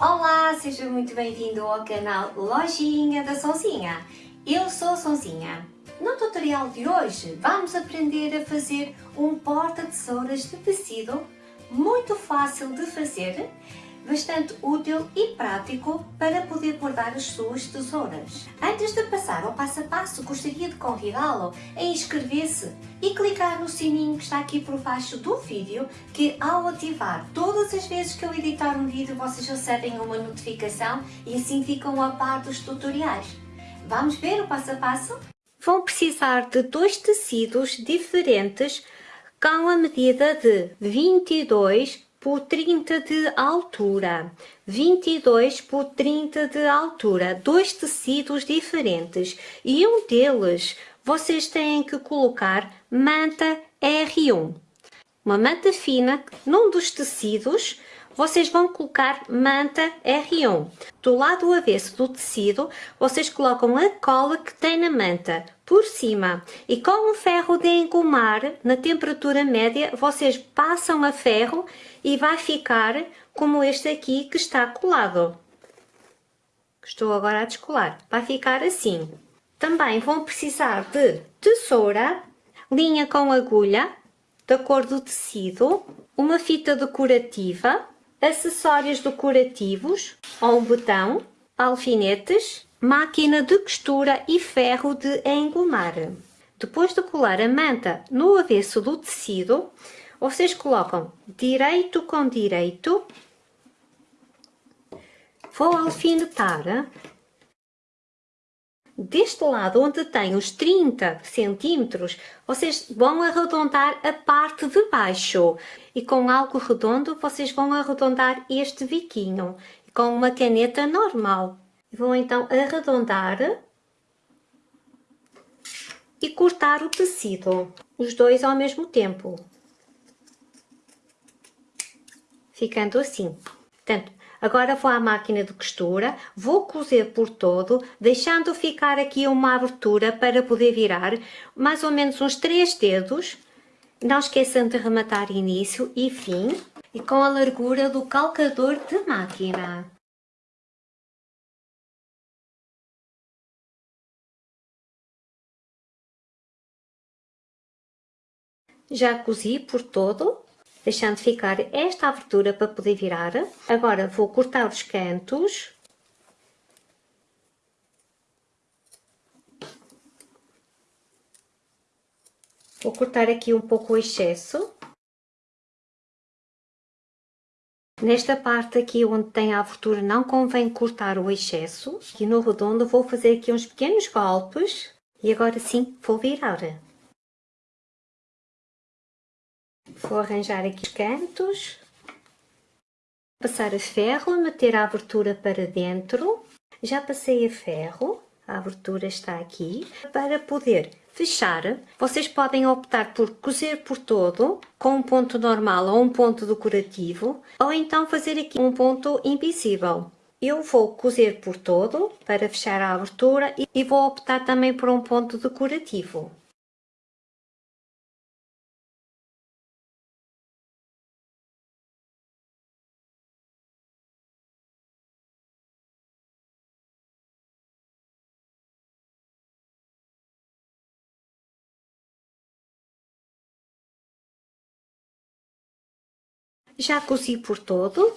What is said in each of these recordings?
Olá, seja muito bem-vindo ao canal Lojinha da Sonzinha. Eu sou a Sonzinha. No tutorial de hoje vamos aprender a fazer um porta-tesouras de tecido muito fácil de fazer bastante útil e prático para poder bordar as suas tesouras. Antes de passar ao passo a passo, gostaria de convidá-lo a inscrever-se e clicar no sininho que está aqui por baixo do vídeo, que ao ativar todas as vezes que eu editar um vídeo, vocês recebem uma notificação e assim ficam a par dos tutoriais. Vamos ver o passo a passo? Vão precisar de dois tecidos diferentes com a medida de 22 por 30 de altura, 22 por 30 de altura, dois tecidos diferentes e um deles vocês têm que colocar manta R1. Uma manta fina num dos tecidos vocês vão colocar manta R1. Do lado avesso do tecido, vocês colocam a cola que tem na manta por cima e com um ferro de engomar na temperatura média, vocês passam a ferro e vai ficar como este aqui que está colado. Estou agora a descolar. Vai ficar assim. Também vão precisar de tesoura, linha com agulha, da cor do tecido, uma fita decorativa, acessórios decorativos, ou um botão, alfinetes, máquina de costura e ferro de engomar. Depois de colar a manta no avesso do tecido, vocês colocam direito com direito, vou alfinetar deste lado onde tem os 30 centímetros, vocês vão arredondar a parte de baixo e com algo redondo vocês vão arredondar este biquinho com uma caneta normal. Vou então arredondar e cortar o tecido, os dois ao mesmo tempo, ficando assim. Portanto, Agora vou à máquina de costura, vou cozer por todo, deixando ficar aqui uma abertura para poder virar mais ou menos uns 3 dedos. Não esqueçam de rematar início e fim e com a largura do calcador de máquina. Já cozi por todo deixando ficar esta abertura para poder virar. Agora vou cortar os cantos. Vou cortar aqui um pouco o excesso. Nesta parte aqui onde tem a abertura não convém cortar o excesso. E no redondo vou fazer aqui uns pequenos golpes. E agora sim vou virar. Vou arranjar aqui os cantos, passar a ferro, meter a abertura para dentro. Já passei a ferro, a abertura está aqui. Para poder fechar, vocês podem optar por cozer por todo, com um ponto normal ou um ponto decorativo, ou então fazer aqui um ponto invisível. Eu vou cozer por todo para fechar a abertura e vou optar também por um ponto decorativo. Já cozi por todo,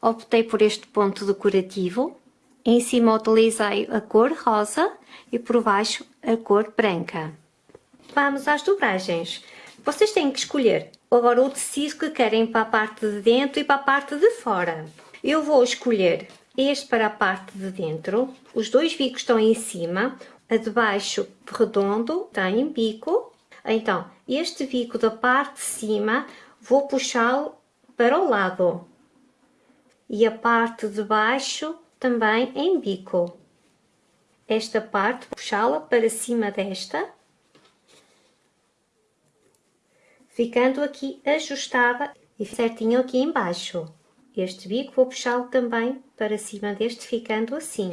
optei por este ponto decorativo, em cima utilizei a cor rosa e por baixo a cor branca. Vamos às dobragens. Vocês têm que escolher agora o tecido que querem para a parte de dentro e para a parte de fora. Eu vou escolher este para a parte de dentro, os dois bicos estão em cima, a de baixo redondo tem bico, então este bico da parte de cima vou puxá-lo para o lado e a parte de baixo também em bico. Esta parte, puxá-la para cima desta, ficando aqui ajustada e certinho aqui embaixo. Este bico vou puxá-lo também para cima deste, ficando assim.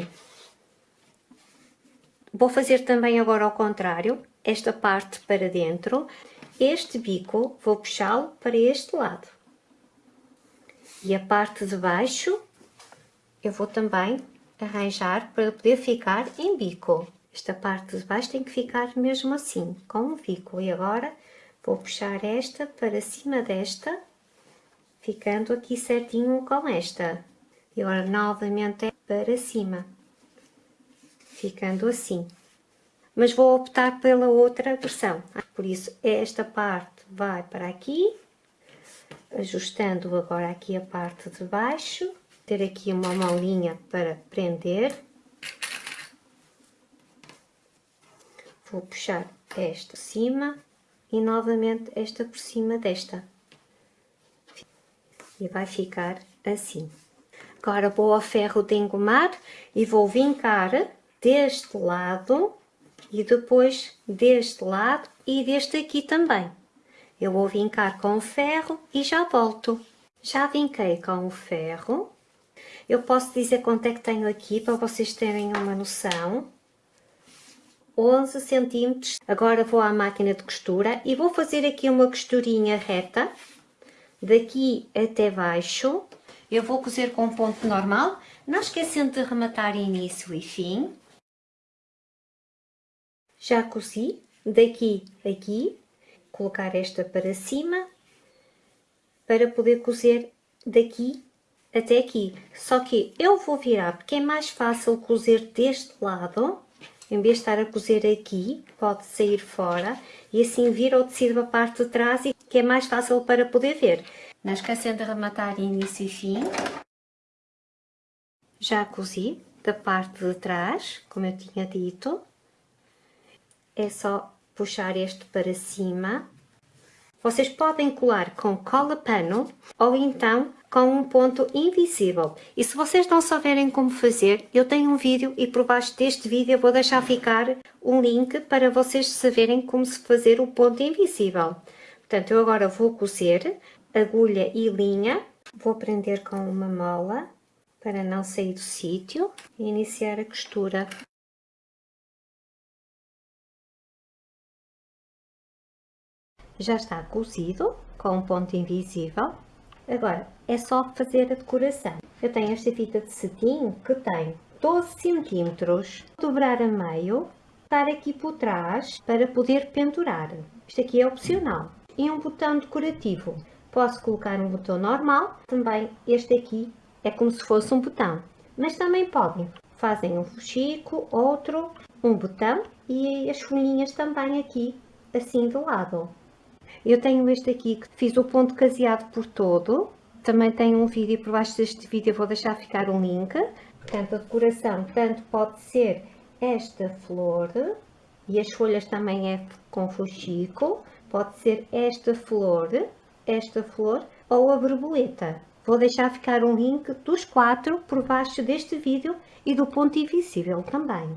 Vou fazer também agora ao contrário, esta parte para dentro, este bico vou puxá-lo para este lado e a parte de baixo eu vou também arranjar para poder ficar em bico. Esta parte de baixo tem que ficar mesmo assim, com um bico. E agora vou puxar esta para cima desta, ficando aqui certinho com esta. E agora novamente é para cima, ficando assim. Mas vou optar pela outra versão. Por isso, esta parte vai para aqui, ajustando agora aqui a parte de baixo, ter aqui uma mãozinha para prender. Vou puxar esta cima e novamente esta por cima desta. E vai ficar assim. Agora vou ao ferro de engomar e vou vincar deste lado e depois deste lado e deste aqui também. Eu vou vincar com o ferro e já volto. Já vinquei com o ferro. Eu posso dizer quanto é que tenho aqui para vocês terem uma noção. 11 centímetros. Agora vou à máquina de costura e vou fazer aqui uma costurinha reta. Daqui até baixo. Eu vou cozer com ponto normal, não esquecendo de rematar início e fim. Já cozi, daqui aqui, colocar esta para cima, para poder cozer daqui até aqui. Só que eu vou virar, porque é mais fácil cozer deste lado, em vez de estar a cozer aqui, pode sair fora, e assim vira o tecido a parte de trás, e que é mais fácil para poder ver. Não esquecendo de rematar início e fim. Já cozi da parte de trás, como eu tinha dito é só puxar este para cima. Vocês podem colar com cola pano ou então com um ponto invisível. E se vocês não souberem como fazer, eu tenho um vídeo e por baixo deste vídeo eu vou deixar ficar um link para vocês saberem como se fazer o ponto invisível. Portanto, eu agora vou cozer agulha e linha, vou prender com uma mola para não sair do sítio e iniciar a costura. Já está cozido com um ponto invisível. Agora, é só fazer a decoração. Eu tenho esta fita de cetim que tem 12 centímetros, dobrar a meio, estar aqui por trás para poder pendurar. Isto aqui é opcional. E um botão decorativo. Posso colocar um botão normal, também este aqui é como se fosse um botão. Mas também podem. Fazem um fuxico, outro, um botão e as folhinhas também aqui, assim de lado. Eu tenho este aqui que fiz o ponto caseado por todo. Também tenho um vídeo por baixo deste vídeo, vou deixar ficar um link. Portanto, a decoração tanto pode ser esta flor, e as folhas também é com fuxico, pode ser esta flor, esta flor ou a borboleta. Vou deixar ficar um link dos quatro por baixo deste vídeo e do ponto invisível também.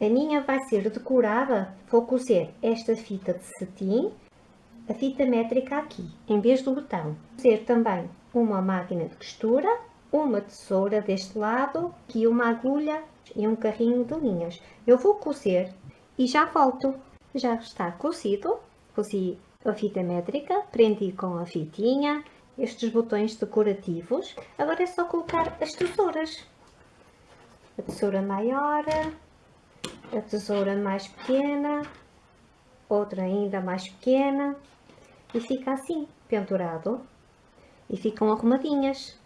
A minha vai ser decorada, vou cozer esta fita de cetim a fita métrica aqui, em vez do botão. Ser também uma máquina de costura, uma tesoura deste lado, aqui uma agulha e um carrinho de linhas. Eu vou cozer e já volto. Já está cozido, cozi a fita métrica, prendi com a fitinha, estes botões decorativos. Agora é só colocar as tesouras. A tesoura maior, a tesoura mais pequena, outra ainda mais pequena e fica assim, pendurado e ficam arrumadinhas.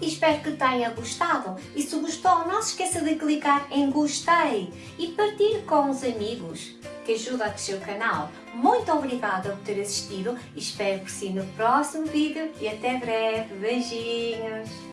Espero que tenha gostado e se gostou não se esqueça de clicar em gostei e partilhe com os amigos que ajuda a crescer o canal. Muito obrigada por ter assistido espero por si no próximo vídeo e até breve. Beijinhos!